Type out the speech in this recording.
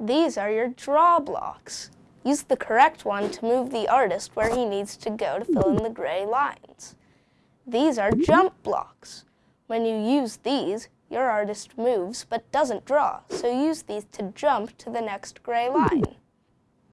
These are your draw blocks. Use the correct one to move the artist where he needs to go to fill in the gray lines. These are jump blocks. When you use these, your artist moves but doesn't draw, so use these to jump to the next gray line.